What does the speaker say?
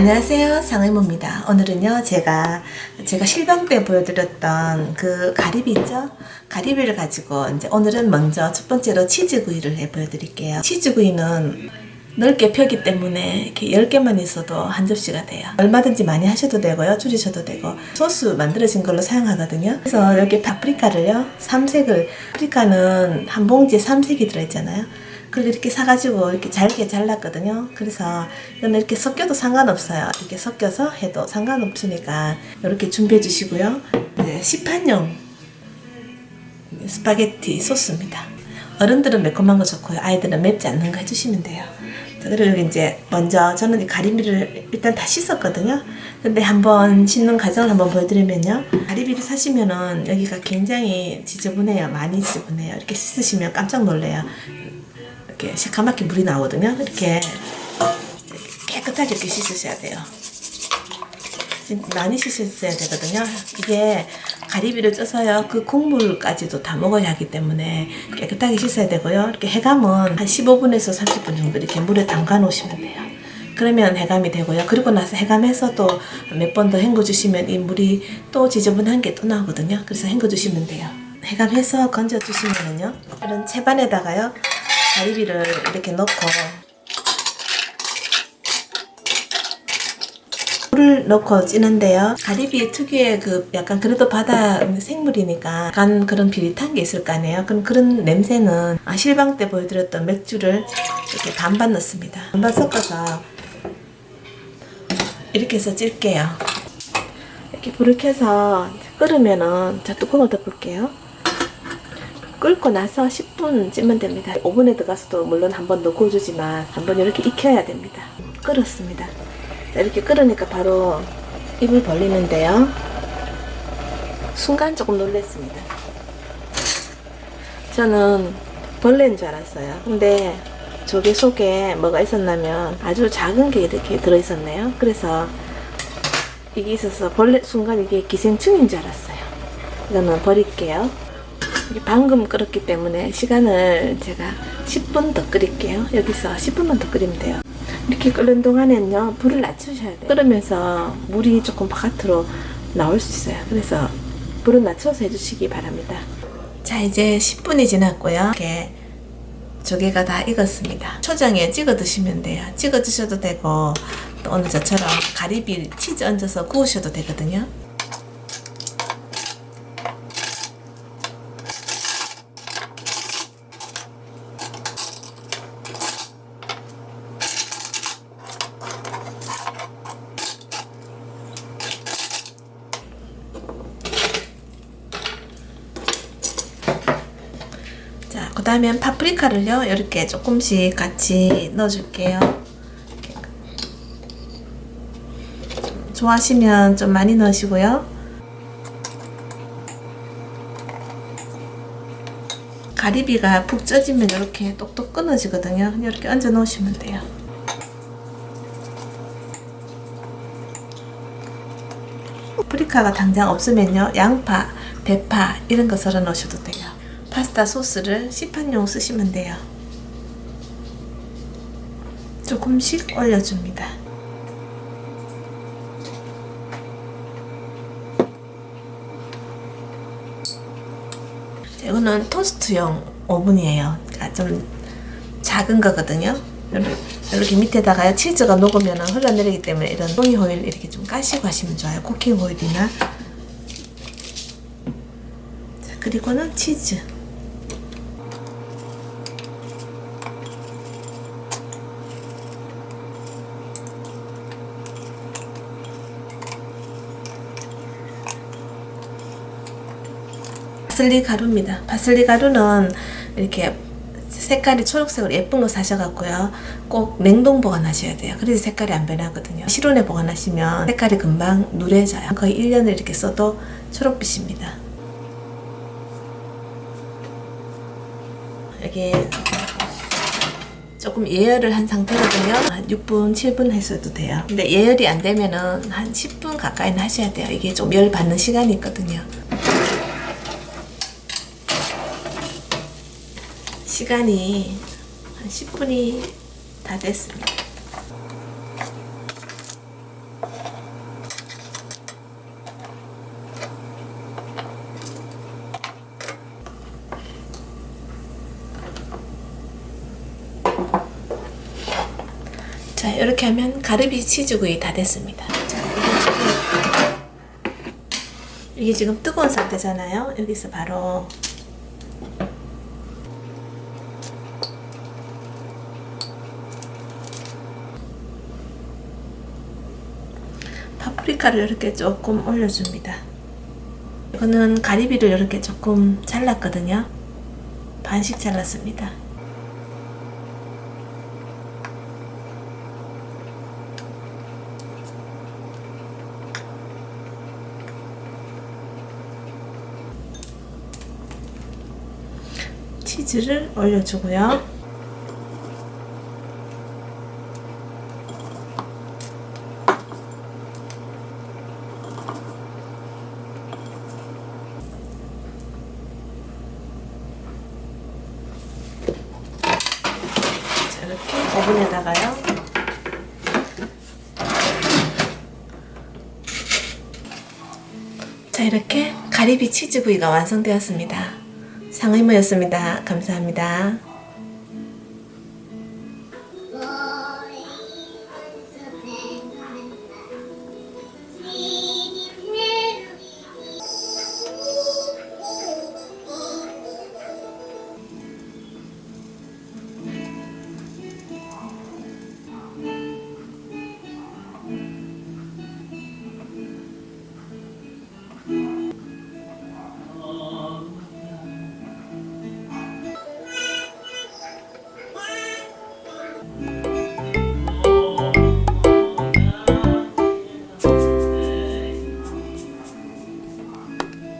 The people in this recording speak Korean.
안녕하세요. 상의모입니다. 오늘은요 제가 제가 실방 때 보여드렸던 그 가리비 있죠? 가리비를 가지고 이제 오늘은 먼저 첫 번째로 치즈구이를 해 보여드릴게요. 치즈구이는 넓게 펴기 때문에 이렇게 10개만 있어도 한 접시가 돼요. 얼마든지 많이 하셔도 되고요. 줄이셔도 되고. 소스 만들어진 걸로 사용하거든요. 그래서 여기 파프리카를요 삼색을 파프리카는 한 봉지에 삼색이 들어있잖아요 그걸 이렇게 사가지고 이렇게 잘게 잘랐거든요. 그래서 이거는 이렇게 섞여도 상관없어요. 이렇게 섞여서 해도 상관없으니까 이렇게 준비해 주시고요. 이제 시판용 스파게티 소스입니다. 어른들은 매콤한 거 좋고요. 아이들은 맵지 않는 거 해주시면 돼요. 그리고 여기 이제 먼저 저는 이 가리비를 일단 다 씻었거든요. 근데 한번 씻는 과정을 한번 보여드리면요. 가리비를 사시면은 여기가 굉장히 지저분해요. 많이 지저분해요. 이렇게 씻으시면 깜짝 놀래요. 이렇게 새카맣게 물이 나오거든요. 이렇게 깨끗하게 이렇게 씻으셔야 돼요. 많이 씻으셔야 되거든요. 이게 가리비를 쪄서요. 그 국물까지도 다 먹어야 하기 때문에 깨끗하게 씻어야 되고요. 이렇게 해감은 한 15분에서 30분 정도 이렇게 물에 담가 놓으시면 돼요. 그러면 해감이 되고요. 그리고 나서 해감해서 또 몇 번 더 헹궈 주시면 이 물이 또 지저분한 게 또 나오거든요. 그래서 헹궈 주시면 돼요. 해감해서 건져 주시면은요. 이런 채반에다가요. 가리비를 이렇게 넣고 물을 넣고 찌는데요. 가리비 특유의 그 약간 그래도 바다 생물이니까 약간 그런 비릿한 게 있을 거 아니에요. 그럼 그런 냄새는 아, 실방 때 보여드렸던 맥주를 이렇게 반반 넣습니다. 반반 섞어서 이렇게 해서 찔게요. 이렇게 불을 켜서 끓으면은 자 뚜껑을 덮을게요. 끓고 나서 10분 찌면 됩니다. 오븐에 들어가서도 물론 한 번 더 구워주지만 한 번 이렇게 익혀야 됩니다. 끓었습니다. 자, 이렇게 끓으니까 바로 입을 벌리는데요. 순간 조금 놀랐습니다. 저는 벌레인 줄 알았어요. 근데 저게 속에 뭐가 있었냐면 아주 작은 게 이렇게 들어있었네요. 그래서 이게 있어서 벌레 순간 이게 기생충인 줄 알았어요. 이거는 버릴게요. 방금 끓었기 때문에 시간을 제가 10분 더 끓일게요. 여기서 10분만 더 끓이면 돼요. 이렇게 끓는 동안에는요 불을 낮추셔야 돼요. 끓으면서 물이 조금 바깥으로 나올 수 있어요. 그래서 불을 낮춰서 해주시기 바랍니다. 자 이제 10분이 지났고요. 이렇게 조개가 다 익었습니다. 초장에 찍어 드시면 돼요. 찍어 드셔도 되고 또 오늘 저처럼 가리비 치즈 얹어서 구우셔도 되거든요. 자, 그 다음에 파프리카를요, 이렇게 조금씩 같이 넣어줄게요. 좋아하시면 좀 많이 넣으시고요. 가리비가 푹 쪄지면 이렇게 똑똑 끊어지거든요. 이렇게 얹어 놓으시면 돼요. 파프리카가 당장 없으면요. 양파, 대파 이런 거 썰어 넣으셔도 돼요. 파스타 소스를 시판용 쓰시면 돼요. 조금씩 올려줍니다. 이거는 토스트용 오븐이에요. 그러니까 좀 작은 거거든요. 이렇게 밑에다가 치즈가 녹으면 흘러내리기 때문에 이런 종이 호일 이렇게 좀 까시고 하시면 좋아요. 쿠킹 호일이나 자, 그리고는 치즈 파슬리 가루입니다. 파슬리 가루는 이렇게 색깔이 초록색으로 예쁜 거 사셔갖고요. 꼭 냉동 보관하셔야 돼요. 그래서 색깔이 안 변하거든요. 실온에 보관하시면 색깔이 금방 누래져요. 거의 1년을 이렇게 써도 초록빛입니다. 여기 조금 예열을 한 상태거든요. 한 6분, 7분 했어도 돼요. 근데 예열이 안 되면은 한 10분 가까이는 하셔야 돼요. 이게 좀 열 받는 시간이 있거든요. 시간이 한 10분이 다 됐습니다. 자 이렇게 하면 가르비 치즈구이 다 됐습니다. 자, 이게, 지금 이게 지금 뜨거운 상태잖아요. 여기서 바로 파프리카를 이렇게 조금 올려줍니다. 이거는 가리비를 이렇게 조금 잘랐거든요. 반씩 잘랐습니다. 치즈를 올려주고요. 오븐에다가요. 자, 이렇게 가리비 치즈구이가 완성되었습니다. 상의모였습니다. 감사합니다.